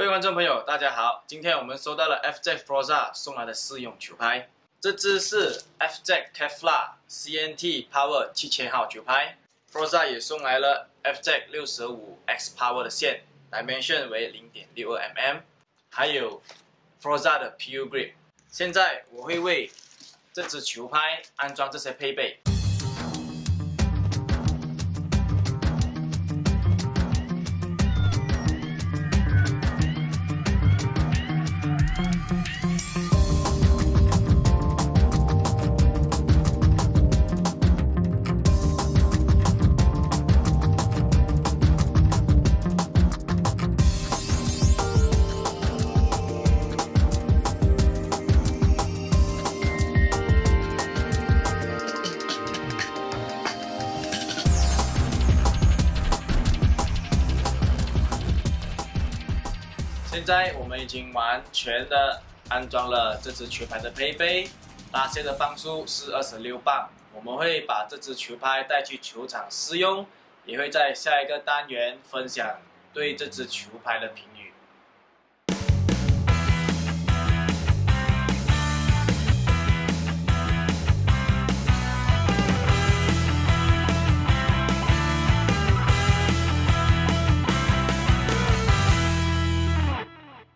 各位观众朋友，大家好！今天我们收到了 FZ Froza 送来的试用球拍，这支是 FZ Kevlar CNT Power 七千号球拍。Froza 也送来了 FZ 六十五 X Power 的线，dimension 为零点六二 mm，还有 Froza 的 PU Grip。现在我会为这支球拍安装这些配备。现在我们已经完全的安装了这支球拍的配备，拉线的磅数是二十六磅。我们会把这支球拍带去球场试用，也会在下一个单元分享对这支球拍的评语。